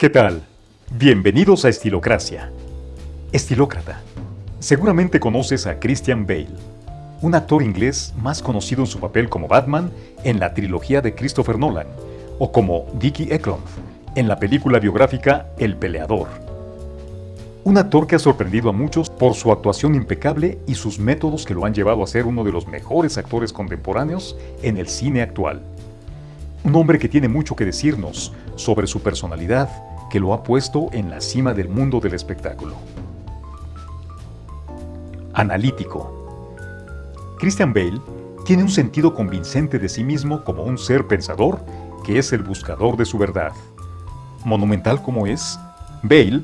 ¿Qué tal? Bienvenidos a Estilocracia. Estilócrata. Seguramente conoces a Christian Bale, un actor inglés más conocido en su papel como Batman en la trilogía de Christopher Nolan, o como Dickie Eklund en la película biográfica El Peleador. Un actor que ha sorprendido a muchos por su actuación impecable y sus métodos que lo han llevado a ser uno de los mejores actores contemporáneos en el cine actual. Un hombre que tiene mucho que decirnos sobre su personalidad, que lo ha puesto en la cima del mundo del espectáculo. Analítico. Christian Bale tiene un sentido convincente de sí mismo como un ser pensador que es el buscador de su verdad. Monumental como es, Bale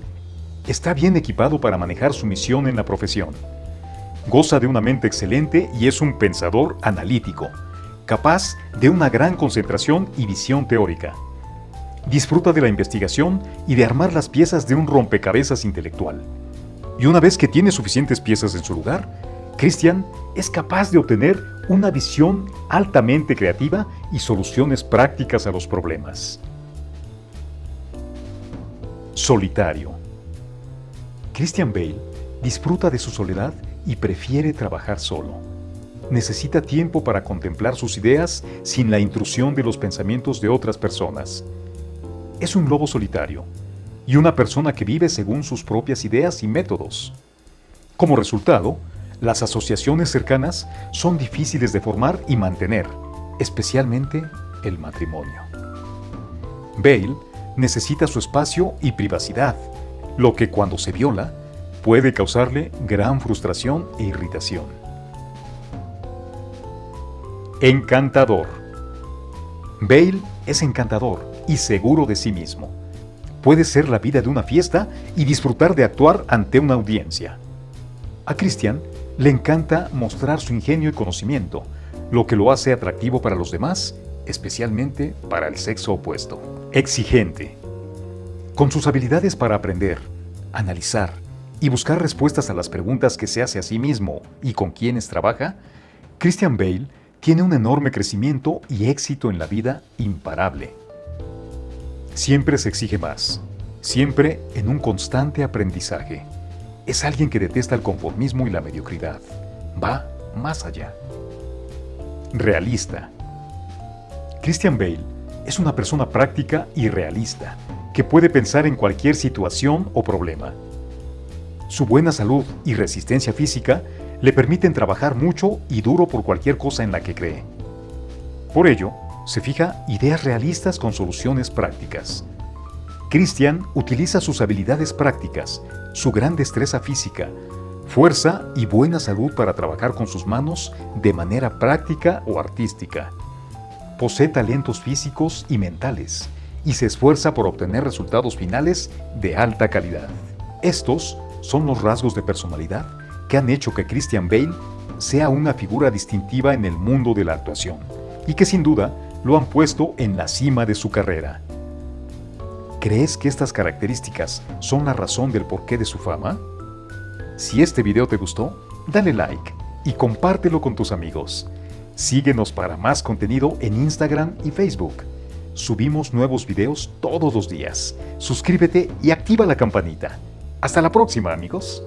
está bien equipado para manejar su misión en la profesión. Goza de una mente excelente y es un pensador analítico, capaz de una gran concentración y visión teórica. Disfruta de la investigación y de armar las piezas de un rompecabezas intelectual. Y una vez que tiene suficientes piezas en su lugar, Christian es capaz de obtener una visión altamente creativa y soluciones prácticas a los problemas. Solitario. Christian Bale disfruta de su soledad y prefiere trabajar solo. Necesita tiempo para contemplar sus ideas sin la intrusión de los pensamientos de otras personas es un lobo solitario y una persona que vive según sus propias ideas y métodos. Como resultado, las asociaciones cercanas son difíciles de formar y mantener, especialmente el matrimonio. Bale necesita su espacio y privacidad, lo que cuando se viola puede causarle gran frustración e irritación. Encantador. Bale es encantador y seguro de sí mismo. Puede ser la vida de una fiesta y disfrutar de actuar ante una audiencia. A Christian le encanta mostrar su ingenio y conocimiento, lo que lo hace atractivo para los demás, especialmente para el sexo opuesto. Exigente. Con sus habilidades para aprender, analizar y buscar respuestas a las preguntas que se hace a sí mismo y con quienes trabaja, Christian Bale tiene un enorme crecimiento y éxito en la vida imparable. Siempre se exige más, siempre en un constante aprendizaje. Es alguien que detesta el conformismo y la mediocridad. Va más allá. Realista. Christian Bale es una persona práctica y realista, que puede pensar en cualquier situación o problema. Su buena salud y resistencia física le permiten trabajar mucho y duro por cualquier cosa en la que cree. Por ello, se fija ideas realistas con soluciones prácticas. Christian utiliza sus habilidades prácticas, su gran destreza física, fuerza y buena salud para trabajar con sus manos de manera práctica o artística. Posee talentos físicos y mentales y se esfuerza por obtener resultados finales de alta calidad. Estos son los rasgos de personalidad que han hecho que Christian Bale sea una figura distintiva en el mundo de la actuación y que sin duda lo han puesto en la cima de su carrera. ¿Crees que estas características son la razón del porqué de su fama? Si este video te gustó, dale like y compártelo con tus amigos. Síguenos para más contenido en Instagram y Facebook. Subimos nuevos videos todos los días. Suscríbete y activa la campanita. Hasta la próxima, amigos.